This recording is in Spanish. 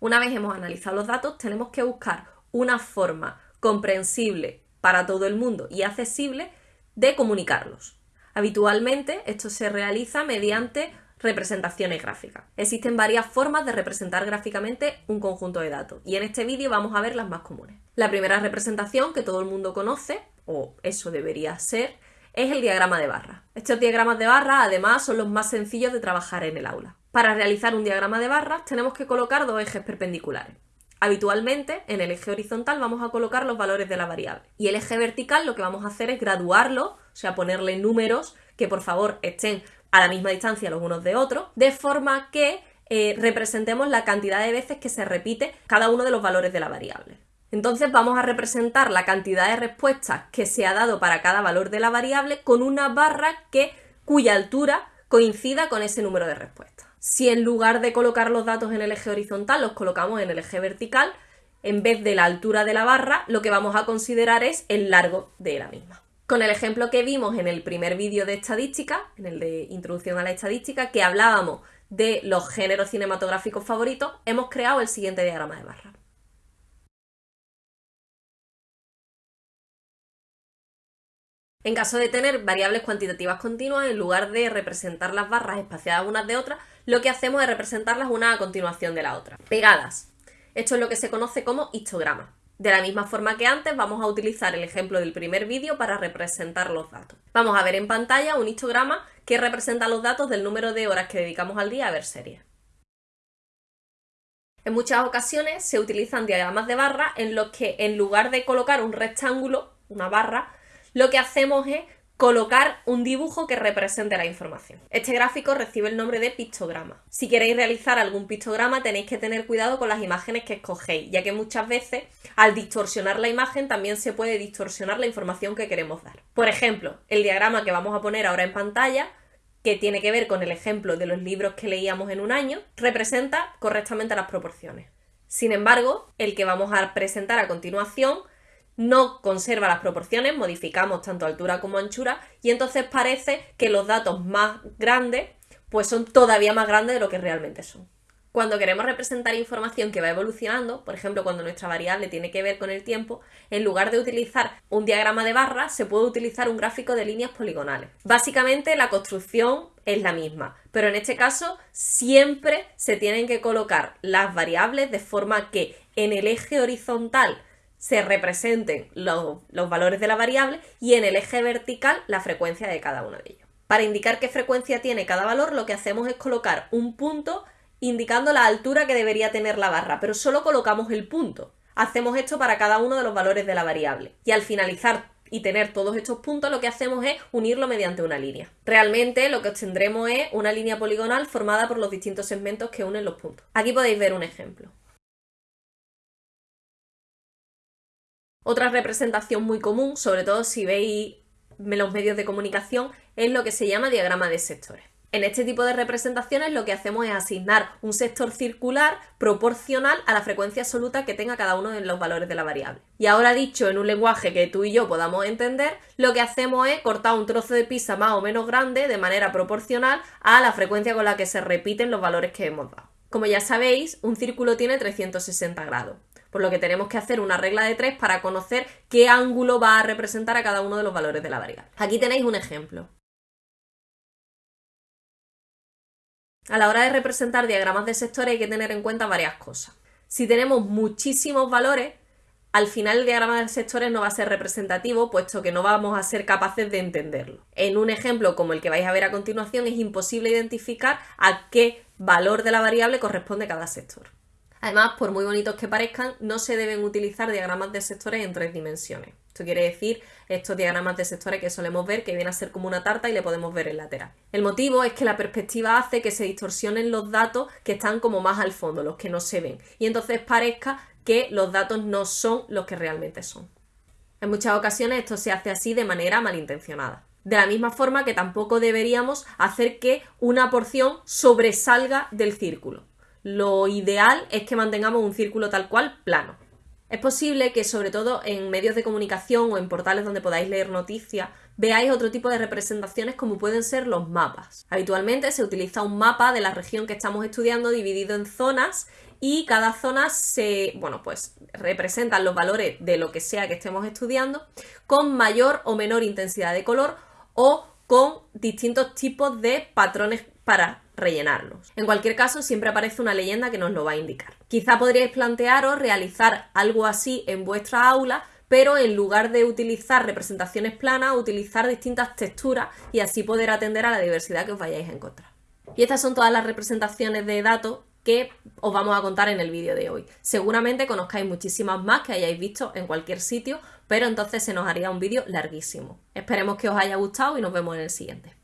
Una vez hemos analizado los datos, tenemos que buscar una forma comprensible para todo el mundo y accesible de comunicarlos. Habitualmente esto se realiza mediante representaciones gráficas. Existen varias formas de representar gráficamente un conjunto de datos y en este vídeo vamos a ver las más comunes. La primera representación que todo el mundo conoce, o eso debería ser, es el diagrama de barra. Estos diagramas de barra además son los más sencillos de trabajar en el aula. Para realizar un diagrama de barras tenemos que colocar dos ejes perpendiculares. Habitualmente, en el eje horizontal vamos a colocar los valores de la variable. Y el eje vertical lo que vamos a hacer es graduarlo, o sea, ponerle números que por favor estén a la misma distancia los unos de otros, de forma que eh, representemos la cantidad de veces que se repite cada uno de los valores de la variable. Entonces vamos a representar la cantidad de respuestas que se ha dado para cada valor de la variable con una barra que, cuya altura coincida con ese número de respuestas. Si en lugar de colocar los datos en el eje horizontal los colocamos en el eje vertical, en vez de la altura de la barra, lo que vamos a considerar es el largo de la misma. Con el ejemplo que vimos en el primer vídeo de estadística, en el de introducción a la estadística, que hablábamos de los géneros cinematográficos favoritos, hemos creado el siguiente diagrama de barra. En caso de tener variables cuantitativas continuas, en lugar de representar las barras espaciadas unas de otras, lo que hacemos es representarlas una a continuación de la otra. Pegadas. Esto es lo que se conoce como histograma. De la misma forma que antes, vamos a utilizar el ejemplo del primer vídeo para representar los datos. Vamos a ver en pantalla un histograma que representa los datos del número de horas que dedicamos al día a ver series. En muchas ocasiones se utilizan diagramas de barra en los que en lugar de colocar un rectángulo, una barra, lo que hacemos es colocar un dibujo que represente la información. Este gráfico recibe el nombre de pictograma. Si queréis realizar algún pictograma tenéis que tener cuidado con las imágenes que escogéis, ya que muchas veces al distorsionar la imagen también se puede distorsionar la información que queremos dar. Por ejemplo, el diagrama que vamos a poner ahora en pantalla que tiene que ver con el ejemplo de los libros que leíamos en un año, representa correctamente las proporciones. Sin embargo, el que vamos a presentar a continuación no conserva las proporciones, modificamos tanto altura como anchura y entonces parece que los datos más grandes pues son todavía más grandes de lo que realmente son. Cuando queremos representar información que va evolucionando, por ejemplo cuando nuestra variable tiene que ver con el tiempo, en lugar de utilizar un diagrama de barras se puede utilizar un gráfico de líneas poligonales. Básicamente la construcción es la misma, pero en este caso siempre se tienen que colocar las variables de forma que en el eje horizontal se representen los, valores de la variable y en el eje vertical la frecuencia de cada uno de ellos. Para indicar qué frecuencia tiene cada valor, lo que hacemos es colocar un punto indicando la altura que debería tener la barra, pero solo colocamos el punto. Hacemos esto para cada uno de los valores de la variable. Y al finalizar y tener todos estos puntos, lo que hacemos es unirlo mediante una línea. Realmente lo que obtendremos es una línea poligonal formada por los distintos segmentos que unen los puntos. Aquí podéis ver un ejemplo. Otra representación muy común, sobre todo si veis los medios de comunicación, es lo que se llama diagrama de sectores. En este tipo de representaciones lo que hacemos es asignar un sector circular proporcional a la frecuencia absoluta que tenga cada uno de los valores de la variable. Y ahora dicho en un lenguaje que tú y yo podamos entender, lo que hacemos es cortar un trozo de pizza más o menos grande de manera proporcional a la frecuencia con la que se repiten los valores que hemos dado. Como ya sabéis, un círculo tiene 360 grados por lo que tenemos que hacer una regla de tres para conocer qué ángulo va a representar a cada uno de los valores de la variable. Aquí tenéis un ejemplo. A la hora de representar diagramas de sectores hay que tener en cuenta varias cosas. Si tenemos muchísimos valores, al final el diagrama de sectores no va a ser representativo, puesto que no vamos a ser capaces de entenderlo. En un ejemplo como el que vais a ver a continuación es imposible identificar a qué valor de la variable corresponde cada sector. Además, por muy bonitos que parezcan, no se deben utilizar diagramas de sectores en tres dimensiones. Esto quiere decir estos diagramas de sectores que solemos ver, que vienen a ser como una tarta y le podemos ver el lateral. El motivo es que la perspectiva hace que se distorsionen los datos que están como más al fondo, los que no se ven. Y entonces parezca que los datos no son los que realmente son. En muchas ocasiones esto se hace así de manera malintencionada. De la misma forma que tampoco deberíamos hacer que una porción sobresalga del círculo lo ideal es que mantengamos un círculo tal cual plano. Es posible que sobre todo en medios de comunicación o en portales donde podáis leer noticias veáis otro tipo de representaciones como pueden ser los mapas. Habitualmente se utiliza un mapa de la región que estamos estudiando dividido en zonas y cada zona se, bueno, pues representan los valores de lo que sea que estemos estudiando con mayor o menor intensidad de color o con distintos tipos de patrones para rellenarlos. En cualquier caso, siempre aparece una leyenda que nos lo va a indicar. Quizá podríais plantearos realizar algo así en vuestra aula, pero en lugar de utilizar representaciones planas, utilizar distintas texturas y así poder atender a la diversidad que os vayáis a encontrar. Y estas son todas las representaciones de datos que os vamos a contar en el vídeo de hoy. Seguramente conozcáis muchísimas más que hayáis visto en cualquier sitio, pero entonces se nos haría un vídeo larguísimo. Esperemos que os haya gustado y nos vemos en el siguiente.